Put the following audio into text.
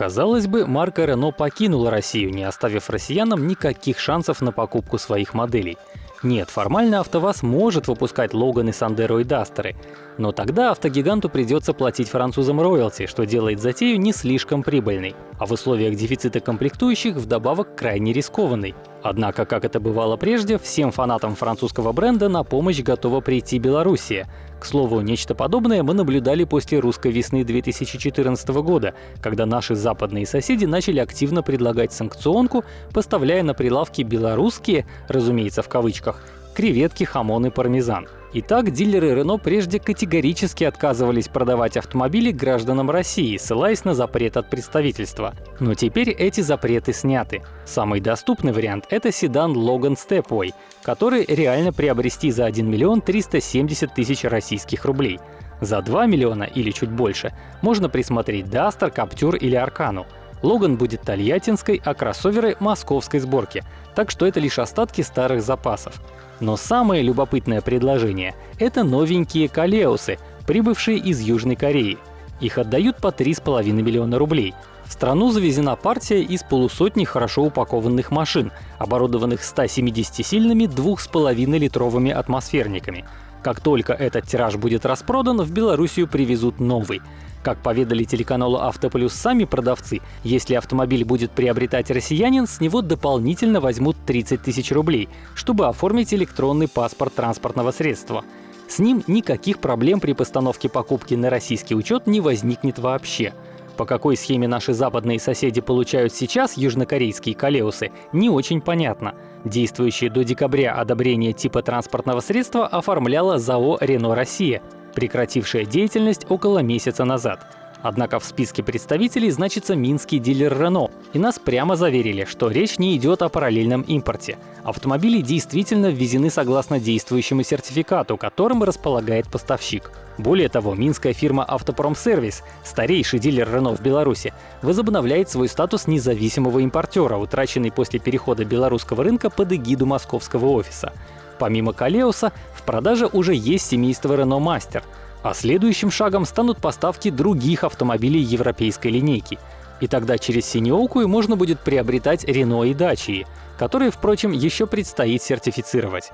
Казалось бы, марка Renault покинула Россию, не оставив россиянам никаких шансов на покупку своих моделей. Нет, формально АвтоВАЗ может выпускать Логаны, Сандеро и Дастеры, но тогда автогиганту придется платить французам роялти, что делает затею не слишком прибыльной, а в условиях дефицита комплектующих вдобавок крайне рискованной. Однако, как это бывало прежде, всем фанатам французского бренда на помощь готова прийти Белоруссия. К слову, нечто подобное мы наблюдали после русской весны 2014 года, когда наши западные соседи начали активно предлагать санкционку, поставляя на прилавки белорусские, разумеется в кавычках, креветки, хамон и пармезан. Итак, дилеры Renault прежде категорически отказывались продавать автомобили гражданам России, ссылаясь на запрет от представительства. Но теперь эти запреты сняты. Самый доступный вариант — это седан Logan Stepway, который реально приобрести за 1 миллион 370 тысяч российских рублей. За 2 миллиона или чуть больше можно присмотреть Duster, Captur или Аркану. Логан будет тольяттинской, а кроссоверы — московской сборки, так что это лишь остатки старых запасов. Но самое любопытное предложение — это новенькие Калеусы, прибывшие из Южной Кореи. Их отдают по 3,5 миллиона рублей. В страну завезена партия из полусотни хорошо упакованных машин, оборудованных 170-сильными 2,5-литровыми атмосферниками. Как только этот тираж будет распродан, в Белоруссию привезут новый. Как поведали телеканалу «Автоплюс» сами продавцы, если автомобиль будет приобретать россиянин, с него дополнительно возьмут 30 тысяч рублей, чтобы оформить электронный паспорт транспортного средства. С ним никаких проблем при постановке покупки на российский учет не возникнет вообще. По какой схеме наши западные соседи получают сейчас южнокорейские колеусы, не очень понятно. Действующее до декабря одобрение типа транспортного средства оформляла ЗАО «Рено Россия», прекратившая деятельность около месяца назад. Однако в списке представителей значится минский дилер Renault, и нас прямо заверили, что речь не идет о параллельном импорте. Автомобили действительно ввезены согласно действующему сертификату, которым располагает поставщик. Более того, минская фирма «Автопромсервис», старейший дилер Renault в Беларуси, возобновляет свой статус независимого импортера, утраченный после перехода белорусского рынка под эгиду московского офиса. Помимо Калеуса, в продаже уже есть семейство Renault Master, а следующим шагом станут поставки других автомобилей европейской линейки. И тогда через Синеоку можно будет приобретать Renault и Dacia, которые, впрочем, еще предстоит сертифицировать.